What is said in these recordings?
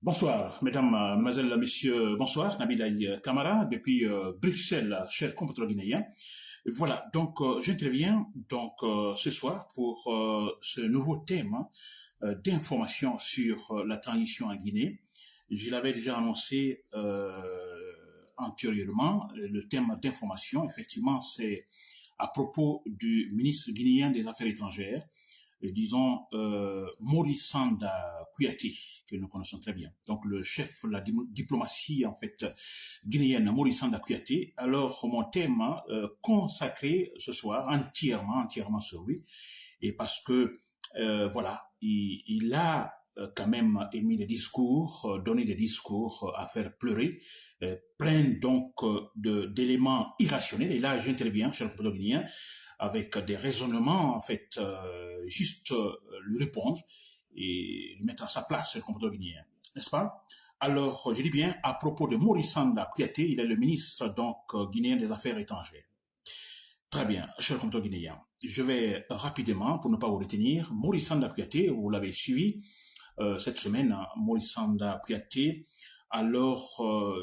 Bonsoir, mesdames, mesdemoiselles, messieurs, bonsoir, Nabilaï Kamara, depuis euh, Bruxelles, cher compatriote guinéen. Voilà, donc euh, j'interviens donc euh, ce soir pour ce nouveau thème hein, d'information sur la transition en Guinée. Je l'avais déjà annoncé antérieurement, le thème d'information, effectivement, c'est à propos du ministre guinéen des Affaires étrangères, disons, euh, Maurice Sanda Kouyaté, que nous connaissons très bien. Donc, le chef de la diplomatie, en fait, guinéenne, Maurice Sanda Kouyaté. Alors, mon thème euh, consacré ce soir entièrement, entièrement sur lui. Et parce que, euh, voilà, il, a euh, quand même émis des discours, donné des discours à faire pleurer, plein donc d'éléments irrationnels. Et là, j'interviens, cher guinéen, avec des raisonnements, en fait, euh, juste euh, lui répondre et lui mettre à sa place, le comportement guinéen, n'est-ce pas? Alors, je dis bien, à propos de Maurice Sanda Kouyaté, il est le ministre donc euh, guinéen des Affaires étrangères. Très bien, cher compteur guinéen. Je vais rapidement, pour ne pas vous retenir, Maurice Sanda Kouyaté, vous l'avez suivi cette semaine, Maurice Sanda Kouyaté, alors,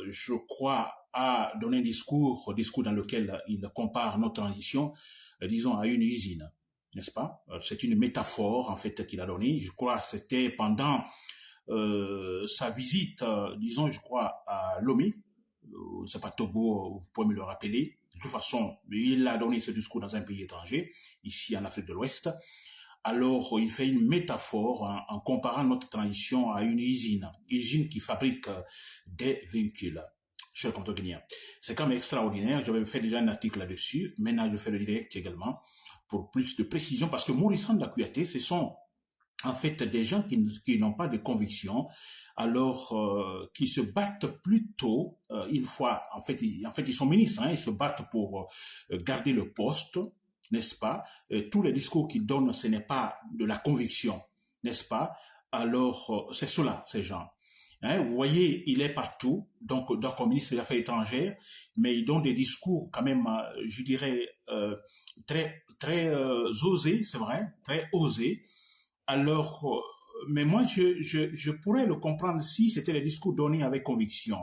je crois, a donné un discours, discours dans lequel il compare notre transition euh, disons, à une usine, n'est-ce pas? Euh, C'est une métaphore, en fait, qu'il a donnée. Je crois c'était pendant euh, sa visite, disons, je crois, à Lomé, c'est pas Togo, vous pouvez me le rappeler. De toute façon, il a donné ce discours dans un pays étranger, ici en Afrique de l'Ouest. Alors, il fait une métaphore en, comparant notre transition à une usine, usine qui fabrique des véhicules C'est quand même extraordinaire. J'avais fait déjà un article là-dessus. Maintenant, je fais le direct également pour plus de précision parce que Maurice Kouyaté, ce sont en fait des gens qui, n'ont pas de conviction, alors euh, qui se battent plutôt euh, une fois, en fait, ils, en fait, ils sont ministres, hein, ils se battent pour euh, garder le poste, n'est-ce pas? Tous les discours qu'ils donnent, ce n'est pas de la conviction, n'est-ce pas? Alors, c'est cela, ces gens. Hein, vous voyez, il est partout, donc, donc comme ministre des Affaires étrangères, mais il donne des discours quand même, euh, je dirais, euh, très, très euh, osés, c'est vrai, très osés. Alors, mais moi, je, je, je pourrais le comprendre si c'était les discours donnés avec conviction,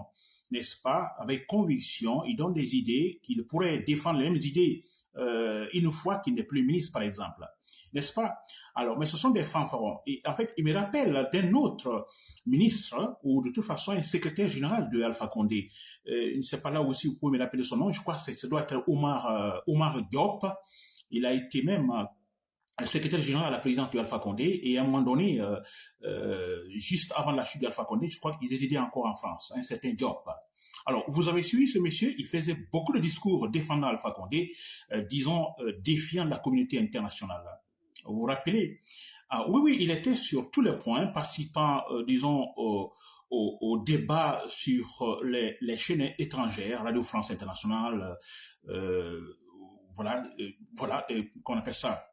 n'est-ce pas? Avec conviction, il donne des idées qu'il pourrait défendre les mêmes idées euh, une fois qu'il n'est plus ministre, par exemple. N'est-ce pas? Alors, mais ce sont des fanfarons. Et en fait, il me rappelle d'un autre ministre, ou de toute façon un secrétaire général de Alpha Condé. Euh, sais pas là aussi, vous pouvez me rappeler son nom. Je crois que ça doit être Omar, euh, Omar Diop. Il a été même euh, secrétaire général à la présidence de Alpha Condé et à un moment donné, euh, euh, juste avant la chute d'Alpha Condé, je crois qu'il résidait encore en France, un certain Diop. Alors, vous avez suivi ce monsieur, il faisait beaucoup de discours défendant Alpha Condé, euh, disons, défiant la communauté internationale. Vous vous rappelez? Ah, Oui, oui, il était sur tous les points, participant, disons, au, débat sur les, les, chaînes étrangères, Radio France Internationale, voilà, voilà, qu'on appelle ça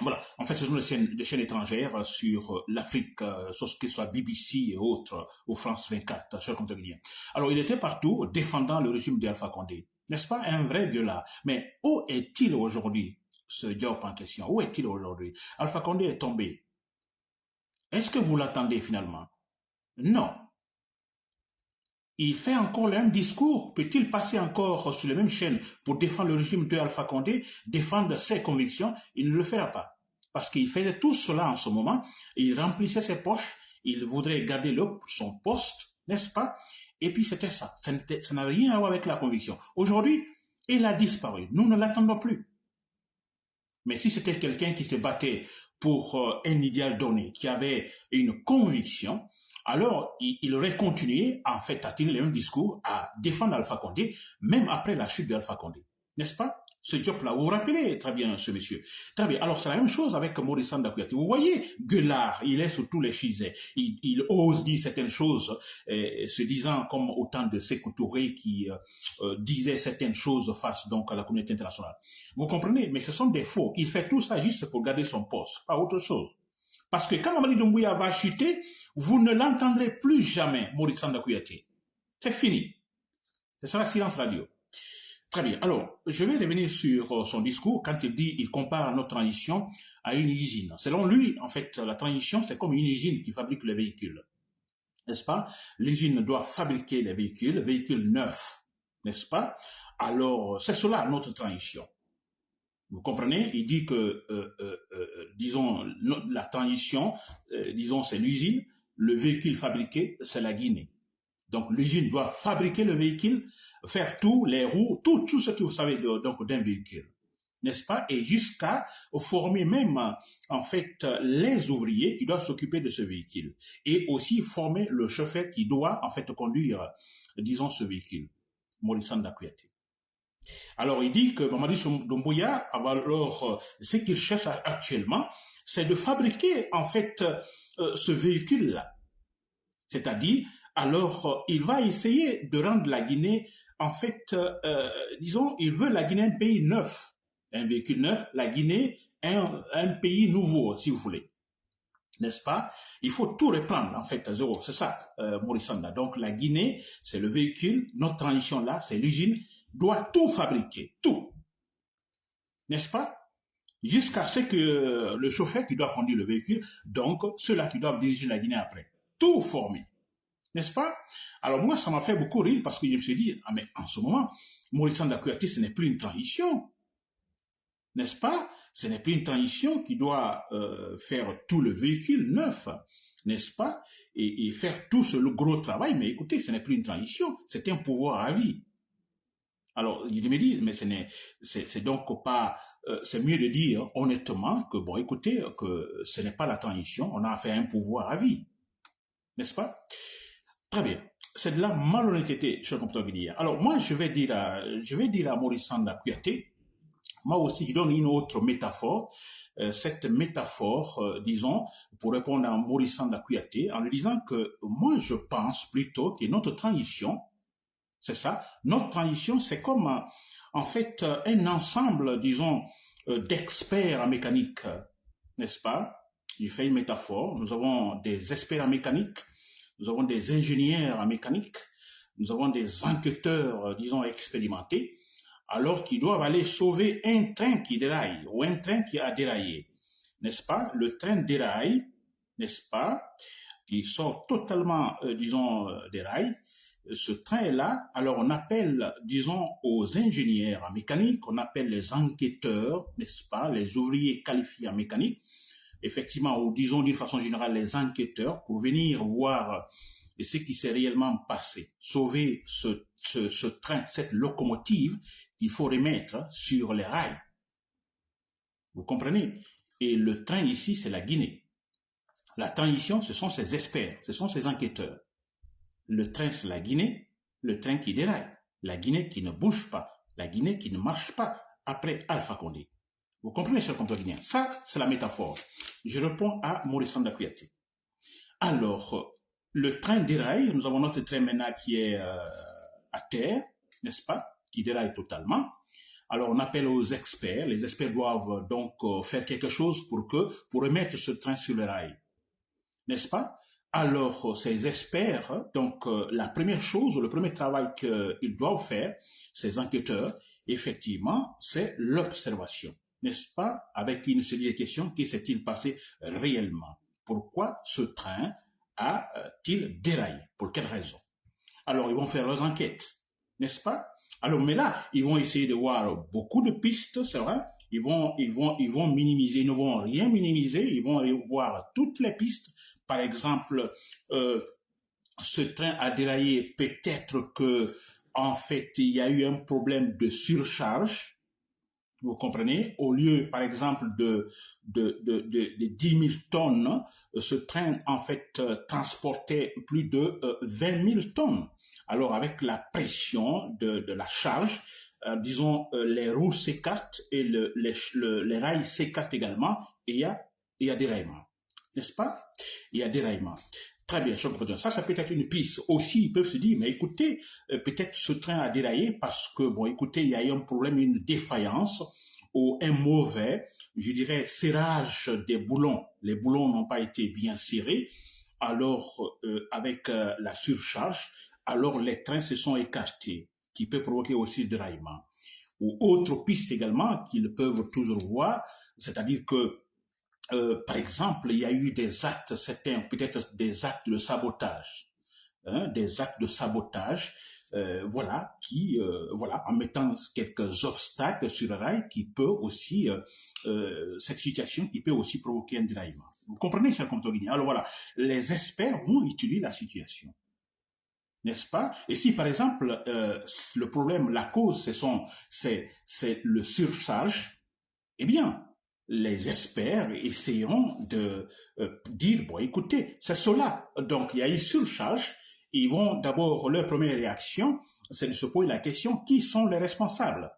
voilà, en fait, ce sont des chaînes, étrangères sur l'Afrique, euh, ce que soit BBC et autres, ou France 24, cher Guinéen. Alors, il était partout défendant le régime d'Alpha Condé. N'est-ce pas un vrai là Mais où est-il aujourd'hui, ce job en question? Où est-il aujourd'hui? Alpha Condé est tombé. Est-ce que vous l'attendez finalement? Non. Il fait encore le même discours. Peut-il passer encore sur les mêmes chaînes pour défendre le régime de Alpha Condé, défendre ses convictions? Il ne le fera pas. Parce qu'il faisait tout cela en ce moment. Il remplissait ses poches. Il voudrait garder son poste, n'est-ce pas? Et puis c'était ça. Ça n'a rien à voir avec la conviction. Aujourd'hui, il a disparu. Nous ne l'attendons plus. Mais si c'était quelqu'un qui se battait pour euh, un idéal donné, qui avait une conviction, alors il, aurait continué en fait à tenir le même discours, à défendre Alpha Condé, même après la chute d'Alpha Condé. N'est-ce pas? Ce job-là, vous vous rappelez très bien ce monsieur. Très bien. Alors c'est la même chose avec Maurice Kouyaté. Vous voyez, Gueulard, il est sur tous les chisets. Il, ose dire certaines choses, euh, se disant comme autant de Sékou qui euh, euh, disait certaines choses face donc à la communauté internationale. Vous comprenez? Mais ce sont des faux. Il fait tout ça juste pour garder son poste, pas autre chose. Parce que quand Mamadi Doumbouya va chuter, vous ne l'entendrez plus jamais, Maurice Kouyaté. C'est fini. Ce sera silence radio. Très bien. Alors, je vais revenir sur euh, son discours quand il dit, il compare notre transition à une usine. Selon lui, en fait, la transition, c'est comme une usine qui fabrique les véhicules. n'est-ce pas? L'usine doit fabriquer les véhicules, véhicules neufs, n'est-ce pas? Alors, c'est cela notre transition. Vous comprenez? Il dit que, euh, euh, euh, disons, la transition, disons, c'est l'usine, le véhicule fabriqué, c'est la Guinée. Donc l'usine doit fabriquer le véhicule, faire tout, les roues, tout, tout ce que vous savez donc d'un véhicule, n'est-ce pas? Et jusqu'à former même en fait les ouvriers qui doivent s'occuper de ce véhicule et aussi former le chauffeur qui doit en fait conduire, disons, ce véhicule. Maurice. Alors il dit que Mamadi Doumbouya, alors ce qu'il cherche actuellement, c'est de fabriquer en fait euh, ce véhicule-là. C'est-à-dire, alors il va essayer de rendre la Guinée, en fait, euh, disons, il veut la Guinée un pays neuf, un véhicule neuf, la Guinée un, pays nouveau, si vous voulez n'est-ce pas? Il faut tout reprendre en fait à zéro. C'est ça, euh, Donc la Guinée, c'est le véhicule. Notre transition là, c'est l'usine doit tout fabriquer, tout. N'est-ce pas? Jusqu'à ce que le chauffeur qui doit conduire le véhicule, donc ceux-là qui doivent diriger la Guinée après, tout formé. N'est-ce pas? Alors moi, ça m'a fait beaucoup rire parce que je me suis dit, ah mais en ce moment, Maurice Kouyaté, ce n'est plus une transition. N'est-ce pas? Ce n'est plus une transition qui doit euh, faire tout le véhicule neuf n'est-ce pas? Et, faire tout ce gros travail, mais écoutez, ce n'est plus une transition, c'est un pouvoir à vie. Alors, il me dit, mais ce n'est, c'est donc pas, euh, c'est mieux de dire honnêtement que, bon, écoutez, que ce n'est pas la transition, on a fait un pouvoir à vie. N'est-ce pas? Très bien. C'est de la malhonnêteté, cher compteur guinéen. Alors, moi, je vais dire à, je vais dire à Maurice Sanda Kouyaté, moi aussi, je donne une autre métaphore. Euh, cette métaphore, euh, disons, pour répondre à Maurice Sanda Kouyaté, en lui disant que moi, je pense plutôt que notre transition, c'est ça. Notre transition, c'est comme euh, en fait euh, un ensemble, disons, euh, d'experts en mécanique, n'est-ce pas? Je fais une métaphore. Nous avons des experts en mécanique, nous avons des ingénieurs en mécanique, nous avons des enquêteurs, disons, expérimentés, alors qu'ils doivent aller sauver un train qui déraille ou un train qui a déraillé, n'est-ce pas? Le train déraille, n'est-ce pas? Qui sort totalement, disons, des rails ce train-là, alors on appelle, disons, aux ingénieurs en mécanique, on appelle les enquêteurs, n'est-ce pas, les ouvriers qualifiés en mécanique, effectivement, ou disons d'une façon générale les enquêteurs, pour venir voir ce qui s'est réellement passé, sauver ce, train, cette locomotive qu'il faut remettre sur les rails. Vous comprenez? Et le train ici, c'est la Guinée. La transition, ce sont ces experts, ce sont ces enquêteurs. Le train, c'est la Guinée, le train qui déraille, la Guinée qui ne bouge pas, la Guinée qui ne marche pas après Alpha Condé. Vous comprenez, cher compteur guinéen? Ça, c'est la métaphore. Je réponds à Maurice Kouyaté. Alors, le train déraille, nous avons notre train maintenant qui est euh, à terre, n'est-ce pas, qui déraille totalement. Alors, on appelle aux experts. Les experts doivent donc euh, faire quelque chose pour que, pour remettre ce train sur le rail. N'est-ce pas? Alors, ces experts, donc euh, la première chose, le premier travail qu'ils doivent faire, ces enquêteurs, effectivement, c'est l'observation. N'est-ce pas Avec une série de questions, qui s'est-il passé réellement? Pourquoi ce train a-t-il déraillé? Pour quelle raison? Alors, ils vont faire leurs enquêtes, n'est-ce pas? Alors, mais là, ils vont essayer de voir beaucoup de pistes, c'est vrai. Ils vont, ils ils vont minimiser, ils ne vont rien minimiser, ils vont voir toutes les pistes par exemple, euh, ce train a déraillé, peut-être que en fait il y a eu un problème de surcharge. Vous comprenez? Au lieu, par exemple, de, de, de, de, 10 000 tonnes, ce train, en fait, transportait plus de 20 euh, 000 tonnes. Alors, avec la pression de, de la charge, euh, disons, les roues s'écartent et le, les, les rails s'écartent également et il y a, il y a déraillement n'est-ce pas? Il y a déraillement. Très bien, je comprends. Ça, ça peut être une piste. Aussi, ils peuvent se dire, mais écoutez, euh, peut-être ce train a déraillé parce que, bon, écoutez, il y a eu un problème, une défaillance ou un mauvais, je dirais, serrage des boulons. Les boulons n'ont pas été bien serrés. Alors, euh, avec euh, la surcharge, alors les trains se sont écartés, qui peut provoquer aussi déraillement. Ou autre piste également qu'ils peuvent toujours voir, c'est-à-dire que euh, par exemple, il y a eu des actes, certains peut-être des actes de sabotage. hein, des actes de sabotage, euh, voilà, qui, euh, voilà, en mettant quelques obstacles sur le rail, qui peut aussi, euh, cette situation qui peut aussi provoquer un déraillement. Vous comprenez, cher Comte Alors voilà, les experts vont étudier la situation n'est-ce pas? Et si par exemple le problème, la cause, c'est c'est le surcharge, eh bien, les experts essayeront de dire bon, écoutez, c'est cela. Donc il y a une surcharge ils vont d'abord, leur première réaction, c'est de se poser la question, qui sont les responsables?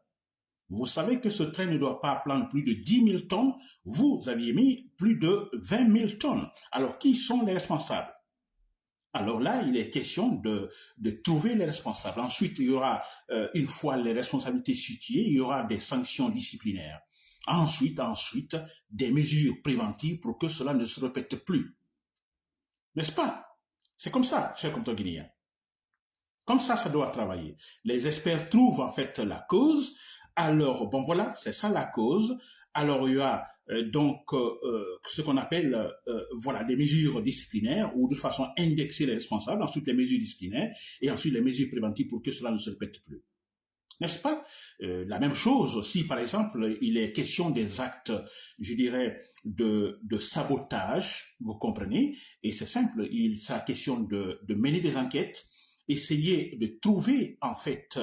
Vous savez que ce train ne doit pas prendre plus de 10 000 tonnes, vous aviez mis plus de 20 000 tonnes. Alors, qui sont les responsables? Alors là, il est question de, de, trouver les responsables. Ensuite, il y aura, euh, une fois les responsabilités situées, il y aura des sanctions disciplinaires. Ensuite, ensuite, des mesures préventives pour que cela ne se répète plus. N'est-ce pas? C'est comme ça, cher compteur guinéen. Comme ça, ça doit travailler. Les experts trouvent en fait la cause. Alors, bon voilà, c'est ça la cause. Alors, il y a euh, donc euh, euh, ce qu'on appelle voilà des mesures disciplinaires ou de façon indexer les responsables, ensuite les mesures disciplinaires et ensuite les mesures préventives pour que cela ne se répète plus n'est-ce pas? Euh, La même chose si, par exemple, il est question des actes, je dirais, de, sabotage, vous comprenez? Et c'est simple, il s'agit question de, de mener des enquêtes, essayer de trouver, en fait,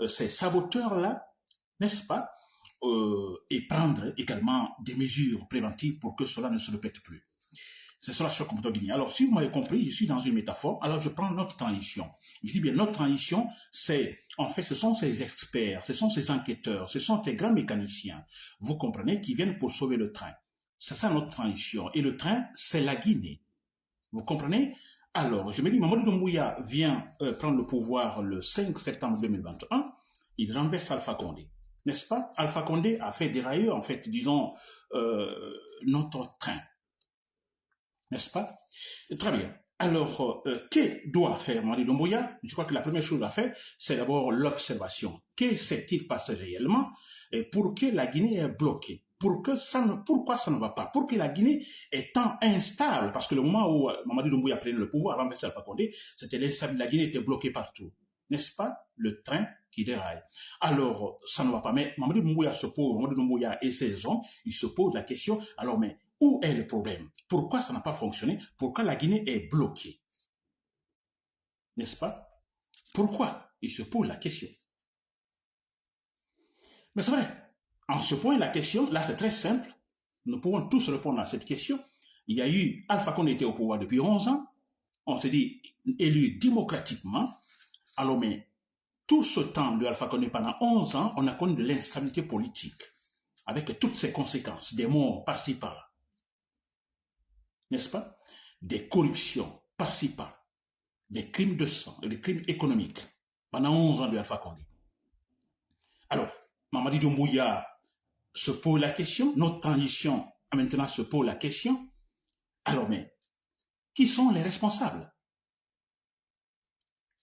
euh, ces saboteurs-là, n'est-ce pas? Euh, Et prendre également des mesures préventives pour que cela ne se répète plus. C'est cela sur guinéen. Alors, si vous m'avez compris, je suis dans une métaphore, alors je prends notre transition. Je dis bien, notre transition, c'est, en fait, ce sont ces experts, ce sont ces enquêteurs, ce sont ces grands mécaniciens, vous comprenez, qui viennent pour sauver le train. C'est ça notre transition. Et le train, c'est la Guinée. Vous comprenez? Alors, je me dis, Mamadou Doumbouya vient euh, prendre le pouvoir le 5 septembre 2021. Il renverse Alpha Condé. N'est-ce pas? Alpha Condé a fait dérailler, en fait, disons, euh, notre train n'est-ce pas? Très bien. Alors, euh, que doit faire Marie Lomboya Je crois que la première chose à faire, c'est d'abord l'observation. Que s'est-il passé réellement et pour que la Guinée est bloquée? Pour que ça ne, pourquoi ça ne va pas? Pour que la Guinée étant instable, parce que le moment où euh, Mamadou Doumbouya prenait le pouvoir, avant Alpha Condé, c'était la Guinée était bloquée partout. N'est-ce pas? Le train qui déraille. Alors, ça ne va pas. Mais Mamadou Doumbouya se pose, Mamadou Doumbouya et ses hommes, ils se posent la question, alors mais où est le problème? Pourquoi ça n'a pas fonctionné? Pourquoi la Guinée est bloquée? N'est-ce pas? Pourquoi Il se pose la question? Mais c'est vrai, en se posant la question, là c'est très simple, nous pouvons tous répondre à cette question. Il y a eu Alpha Condé était au pouvoir depuis 11 ans, on s'est dit élu démocratiquement, alors mais tout ce temps de Alpha Condé pendant 11 ans, on a connu de l'instabilité politique, avec toutes ses conséquences, des morts par-ci par-là n'est-ce pas? Des corruptions par-ci par des crimes de sang, des crimes économiques, pendant 11 ans de Alpha Condé. Alors, Mamadi Doumbouya se pose la question, notre transition maintenant se pose la question, alors mais, qui sont les responsables?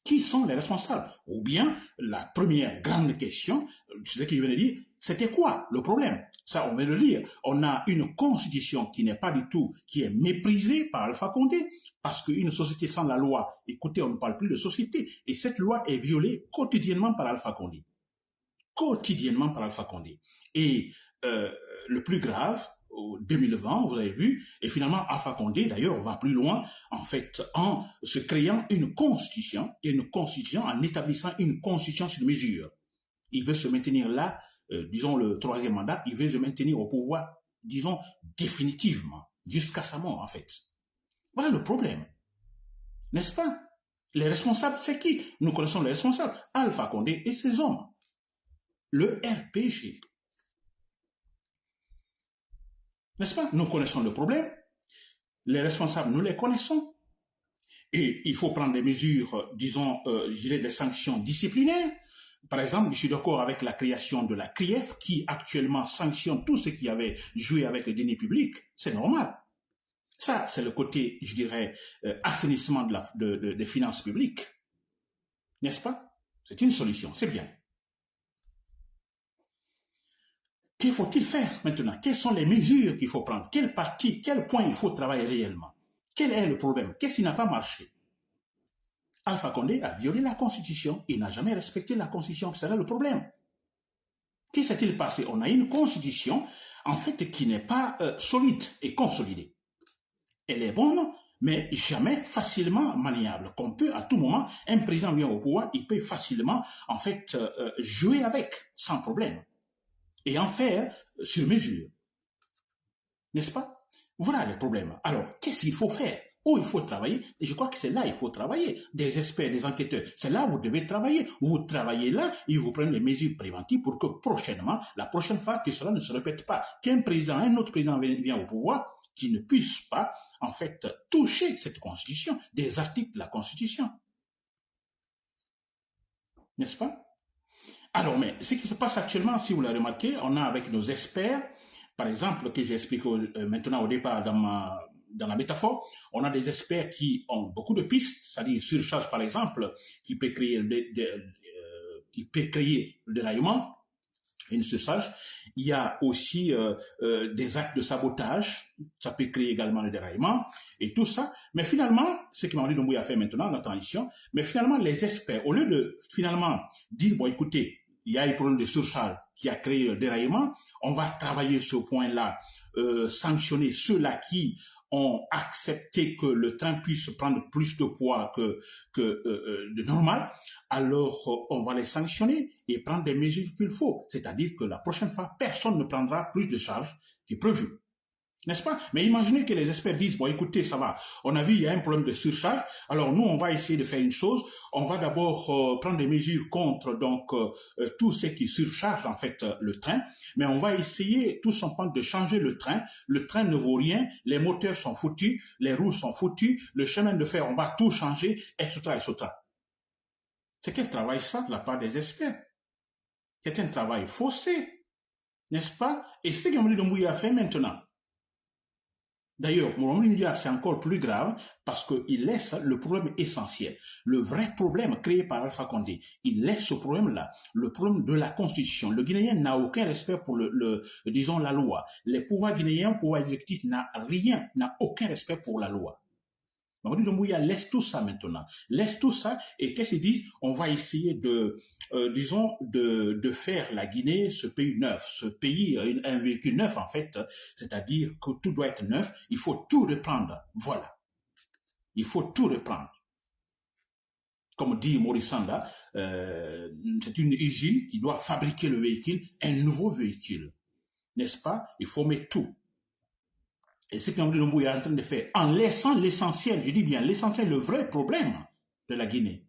Qui sont les responsables? Ou bien, la première grande question, c'est ce qu'il venait de dire, c'était quoi le problème? Ça, on va le lire. On a une constitution qui n'est pas du tout, qui est méprisée par Alpha Condé, parce qu'une société sans la loi, écoutez, on ne parle plus de société, et cette loi est violée quotidiennement par Alpha Condé. Quotidiennement par Alpha Condé. Et euh, le plus grave, 2020, vous avez vu, et finalement Alpha Condé, d'ailleurs, va plus loin, en fait, en se créant une constitution, une constitution, en établissant une constitution sur mesure. Il veut se maintenir là euh, disons, le troisième mandat, il veut se maintenir au pouvoir, disons, définitivement, jusqu'à sa mort, en fait. Voilà le problème. N'est-ce pas? Les responsables, c'est qui? Nous connaissons les responsables. Alpha Condé et ses hommes. Le RPG. N'est-ce pas? Nous connaissons le problème. Les responsables, nous les connaissons. Et il faut prendre des mesures, disons, euh, je dirais des sanctions disciplinaires par exemple, je suis d'accord avec la création de la CRIEF qui actuellement sanctionne tout ce qui avait joué avec le deniers public. C'est normal. Ça, c'est le côté, je dirais, euh, assainissement des finances publiques. N'est-ce pas? C'est une solution, c'est bien. Que faut-il faire maintenant? Quelles sont les mesures qu'il faut prendre? Quelle partie, quel point il faut travailler réellement? Quel est le problème? Qu'est-ce qui n'a pas marché? Alpha Condé a violé la Constitution. Il n'a jamais respecté la Constitution. C'est là le problème. Qu'est-ce qui s'est-il passé? On a une Constitution, en fait, qui n'est pas euh, solide et consolidée. Elle est bonne, mais jamais facilement maniable. Qu'on peut à tout moment, un président vient au pouvoir, il peut facilement, en fait, euh, euh, jouer avec, sans problème, et en faire sur mesure. N'est-ce pas? Voilà le problème. Alors, qu'est-ce qu'il faut faire? Où il faut travailler, et je crois que c'est là il faut travailler. Des experts, des enquêteurs, c'est là où vous devez travailler. Vous travaillez là, ils vous prennent les mesures préventives pour que prochainement, la prochaine fois, que cela ne se répète pas. Qu'un président, un autre président vient au pouvoir, qui ne puisse pas, en fait, toucher cette constitution, des articles de la constitution. N'est-ce pas? Alors, mais ce qui se passe actuellement, si vous l'avez remarqué, on a avec nos experts, par exemple, que j'explique euh, maintenant au départ dans ma, dans la métaphore, on a des experts qui ont beaucoup de pistes, c'est-à-dire surcharge par exemple, qui peut créer, euh, qui peut créer le déraillement, une surcharge. Il y a aussi euh, des actes de sabotage, ça peut créer également le déraillement et tout ça. Mais finalement, ce que Mamadou a fait maintenant, la transition, mais finalement les experts, au lieu de finalement dire, bon écoutez, il y a un problème de surcharge qui a créé le déraillement, on va travailler ce point-là, euh, sanctionner ceux-là qui ont accepté que le train puisse prendre plus de poids que, que euh, euh, de normal, alors on va les sanctionner et prendre des mesures qu'il faut. C'est-à-dire que la prochaine fois, personne ne prendra plus de charges qui prévu. N'est-ce pas? Mais imaginez que les experts disent, bon écoutez, ça va, on a vu, il y a un problème de surcharge, alors nous, on va essayer de faire une chose, on va d'abord euh, prendre des mesures contre donc euh, euh, tout ce qui surcharge en fait le train, mais on va essayer tout simplement de changer le train, le train ne vaut rien, les moteurs sont foutus, les roues sont foutues, le chemin de fer, on va tout changer, etc., etc. C'est quel travail ça de la part des experts? C'est un travail faussé, n'est-ce pas? Et ce que Mouya a fait maintenant, D'ailleurs, Mohamed c'est encore plus grave parce qu'il laisse le problème essentiel, le vrai problème créé par Alpha Condé. Il laisse ce problème-là, le problème de la Constitution. Le Guinéen n'a aucun respect pour le, disons, la loi. Les pouvoirs guinéens, le pouvoir exécutif n'a rien, n'a aucun respect pour la loi. Mamadou Doumbouya laisse tout ça maintenant. Laisse tout ça et qu'est-ce qu'ils disent? On va essayer de, euh, disons, de, faire la Guinée ce pays neuf, ce pays, un véhicule neuf en fait, c'est-à-dire que tout doit être neuf, il faut tout reprendre. Voilà. Il faut tout reprendre. Comme dit Maurice Sanda, euh, c'est une usine qui doit fabriquer le véhicule, un nouveau véhicule. N'est-ce pas? Il faut mettre tout. Et ce qu'André Lumbu est en train de faire, en laissant l'essentiel, je dis bien l'essentiel, le vrai problème de la Guinée.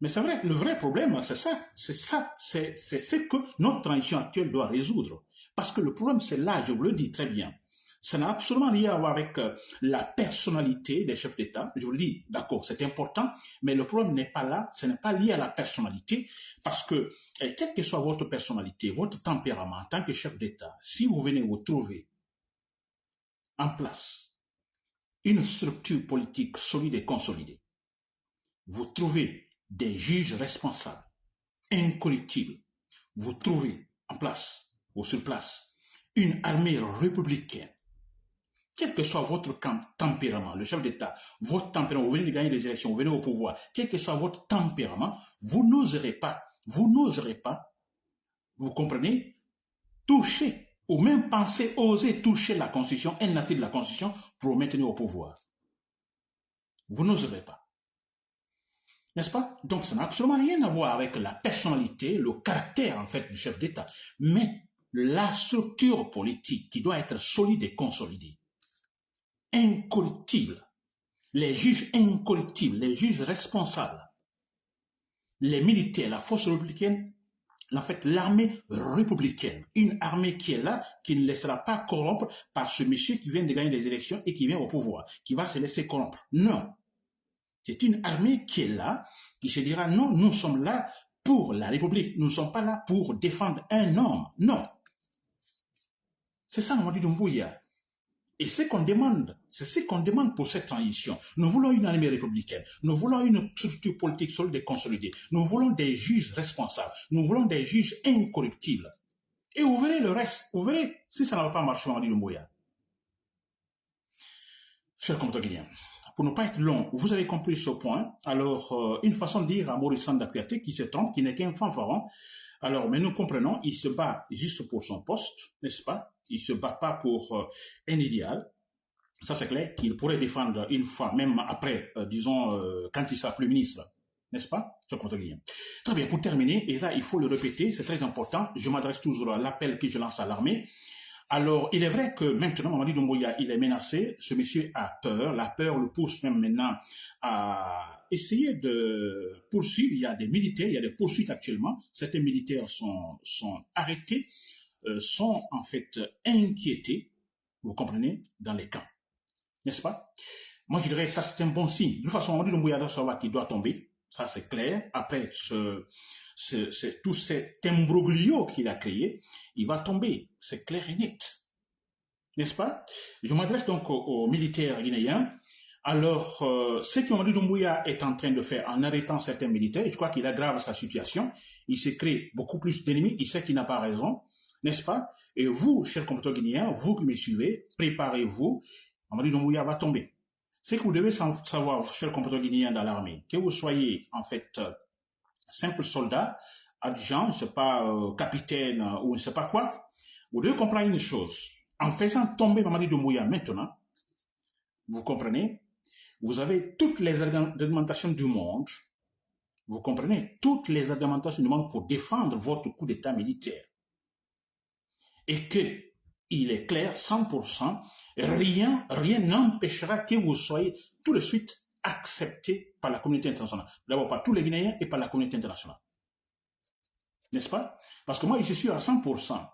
Mais c'est vrai, le vrai problème, c'est ça, c'est ça, c'est ce que notre transition actuelle doit résoudre. Parce que le problème, c'est là, je vous le dis très bien. Ça n'a absolument rien à voir avec euh, la personnalité des chefs d'État. Je vous le dis, d'accord, c'est important, mais le problème n'est pas là, ce n'est pas lié à la personnalité, parce que, eh, quelle que soit votre personnalité, votre tempérament en tant que chef d'État, si vous venez vous trouver en place une structure politique solide et consolidée, vous trouvez des juges responsables, incorruptibles, vous trouvez en place ou sur place une armée républicaine, quel que soit votre tempérament, le chef d'État, votre tempérament, vous venez de gagner des élections, vous venez au pouvoir, quel que soit votre tempérament, vous n'oserez pas, vous n'oserez pas, vous comprenez, toucher ou même penser, oser toucher la Constitution, un natif de la Constitution, pour vous maintenir au pouvoir. Vous n'oserez pas. N'est-ce pas? Donc ça n'a absolument rien à voir avec la personnalité, le caractère en fait du chef d'État, mais la structure politique qui doit être solide et consolidée, incorruptible, les juges incorruptibles, les juges responsables, les militaires, la force républicaine en fait, l'armée républicaine, une armée qui est là, qui ne laissera pas corrompre par ce monsieur qui vient de gagner des élections et qui vient au pouvoir, qui va se laisser corrompre. Non. C'est une armée qui est là, qui se dira non, nous sommes là pour la République, nous ne sommes pas là pour défendre un homme. Non. C'est ça, on dit Doumbouya. Et ce qu'on demande, c'est ce qu'on demande pour cette transition. Nous voulons une armée républicaine. Nous voulons une structure politique solide et consolidée. Nous voulons des juges responsables. Nous voulons des juges incorruptibles. Et vous verrez le reste. Vous verrez si ça ne va pas marcher, dit le Chers compatriotes pour ne pas être long, vous avez compris ce point. Alors, euh, une façon de dire à Maurice Sandakuyate qui se trompe, qui n'est qu'un fanfaron. Alors, mais nous comprenons, il se bat juste pour son poste, n'est-ce pas? Il se bat pas pour euh, un idéal. Ça, c'est clair qu'il pourrait défendre une fois, même après, euh, disons, quand il sera plus ministre, n'est-ce pas Ce Très bien, pour terminer, et là, il faut le répéter, c'est très important, je m'adresse toujours à l'appel que je lance à l'armée. Alors, il est vrai que maintenant, Mamadi Doumbouya, il est menacé. Ce monsieur a peur. La peur le pousse même maintenant à essayer de poursuivre. Il y a des militaires, il y a des poursuites actuellement. Certains militaires sont, sont arrêtés, euh, sont en fait inquiétés, vous comprenez, dans les camps. N'est-ce pas? Moi, je dirais que ça, c'est un bon signe. De toute façon, Mamadi Doumbouya doit savoir qu'il doit tomber. Ça, c'est clair. Après, ce, ce, tout cet imbroglio qu'il a créé, il va tomber. C'est clair et net. N'est-ce pas? Je m'adresse donc aux, militaires guinéens. Alors, euh, ce que Mamadou Doumbouya est en train de faire en arrêtant certains militaires, je crois qu'il aggrave sa situation. Il s'est créé beaucoup plus d'ennemis. Il sait qu'il n'a pas raison. N'est-ce pas? Et vous, chers compatriotes guinéens, vous qui me suivez, préparez-vous. Mamadou Doumbouya va tomber. Ce que vous devez savoir, chers compatriotes guinéens dans l'armée, que vous soyez en fait simple soldat, adjoint, je ne sais pas, euh, capitaine euh, ou je ne sais pas quoi, vous devez comprendre une chose. En faisant tomber Mamadi Doumbouya maintenant, vous comprenez, vous avez toutes les argumentations du monde, vous comprenez, toutes les argumentations du monde pour défendre votre coup d'État militaire. Et que, il est clair, 100%, rien, rien n'empêchera que vous soyez tout de suite accepté par la communauté internationale. D'abord par tous les Guinéens et par la communauté internationale. N'est-ce pas? Parce que moi, je suis à 100%.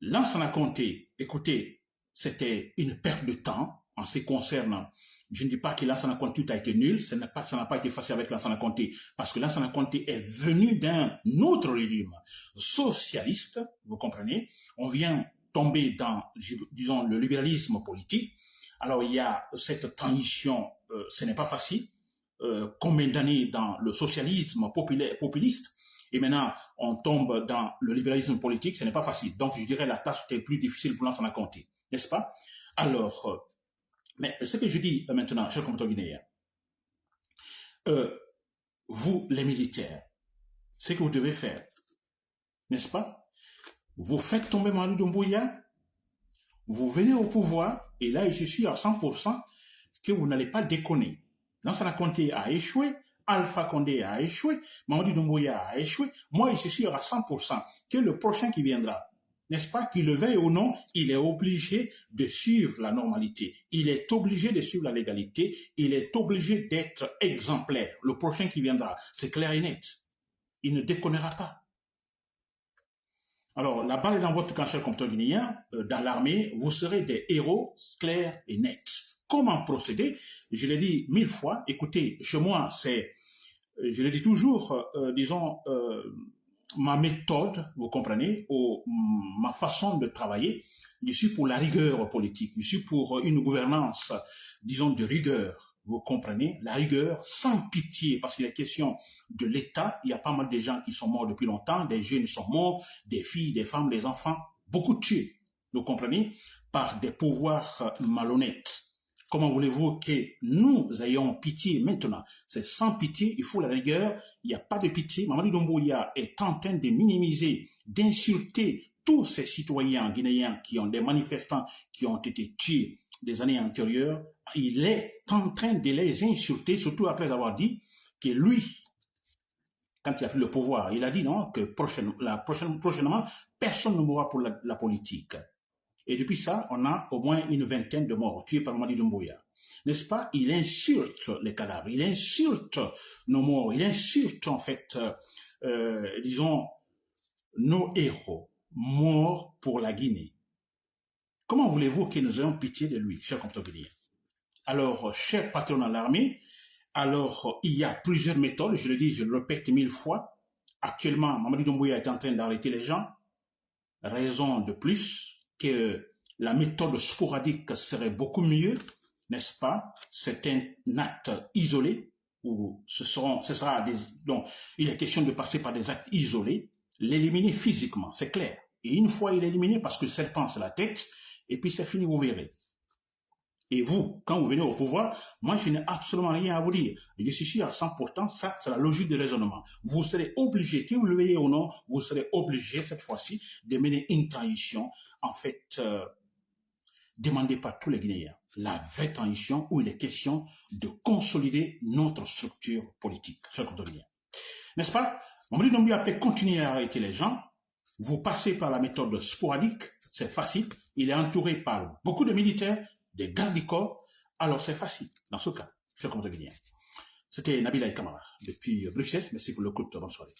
Lansana Conté, écoutez, c'était une perte de temps en ce qui concerne. Je ne dis pas que Lansana Conté a été nul, ça n'a pas, pas été facile avec Lansana Conté, parce que Lansana Conté est venu d'un autre régime socialiste, vous comprenez? On vient tomber dans, disons, le libéralisme politique. Alors il y a cette transition euh, ce n'est pas facile. Euh, combien d'années dans le socialisme populiste? Et maintenant on tombe dans le libéralisme politique, ce n'est pas facile. Donc je dirais la tâche était plus difficile pour l'ensemble compter, n'est-ce pas? Alors, euh, mais ce que je dis maintenant, chers compatriotes guinéens, vous les militaires, ce que vous devez faire, n'est-ce pas? Vous faites tomber Manu Doumbouya, vous venez au pouvoir, et là je suis à 100%, que vous n'allez pas déconner. Lansana Conté a échoué, Alpha Condé a échoué, Mamadou Doumbouya a échoué. Moi, je suis à 100% que le prochain qui viendra, n'est-ce pas, qu'il le veuille ou non, il est obligé de suivre la normalité. Il est obligé de suivre la légalité. Il est obligé d'être exemplaire. Le prochain qui viendra, c'est clair et net. Il ne déconnera pas. Alors, la balle est dans votre camp, cher guinéen, euh, dans l'armée, vous serez des héros clairs et nets comment procéder? Je l'ai dit mille fois, écoutez, chez moi, c'est, euh, je le dis toujours, euh, disons, ma méthode, vous comprenez, ou ma façon de travailler, je suis pour la rigueur politique, je suis pour une gouvernance, disons, de rigueur. Vous comprenez? La rigueur sans pitié, parce qu'il est question de l'État. Il y a pas mal de gens qui sont morts depuis longtemps, des jeunes sont morts, des filles, des femmes, des enfants, beaucoup tués. Vous comprenez? Par des pouvoirs malhonnêtes. Comment voulez-vous que nous ayons pitié maintenant? C'est sans pitié, il faut la rigueur, il n'y a pas de pitié. Mamadou Doumbouya est en train de minimiser, d'insulter tous ces citoyens guinéens qui ont des manifestants qui ont été tués des années antérieures. Il est en train de les insulter, surtout après avoir dit que lui, quand il a pris le pouvoir, il a dit non, que prochaine, prochainement, personne ne mourra pour la politique. Et depuis ça, on a au moins une vingtaine de morts tués par Madi Doumbouya. N'est-ce pas? Il insulte les cadavres, il insulte nos morts, il insulte en fait, euh, disons, nos héros morts pour la Guinée. Comment voulez-vous que nous ayons pitié de lui, cher compatriotes Alors, cher patron de l'armée, alors il y a plusieurs méthodes, je le dis, je le répète mille fois. Actuellement, Mamadi Doumbouya est en train d'arrêter les gens. Raison de plus, que la méthode sporadique serait beaucoup mieux, n'est-ce pas? C'est un acte isolé, où ce, sera donc, il est question de passer par des actes isolés, l'éliminer physiquement, c'est clair. Et une fois il est éliminé, parce que le serpent c'est la tête, et puis c'est fini, vous verrez. Et vous, quand vous venez au pouvoir, moi, je n'ai absolument rien à vous dire. Je suis sûr à 100%, ça, c'est la logique de raisonnement. Vous serez obligé, que vous le veuillez ou non, vous serez obligé, cette fois-ci, de mener une transition, en fait, euh, demandée par tous les Guinéens. La vraie transition où il est question de consolider notre structure politique, chers N'est-ce pas? Mamadi Doumbia peut continuer à arrêter les gens. Vous passez par la méthode sporadique, c'est facile. Il est entouré par beaucoup de militaires des gardes du corps, alors c'est facile. Dans ce cas, je compte bien. C'était Nabil Kamara depuis Bruxelles. Merci pour le coup. Bonne soirée.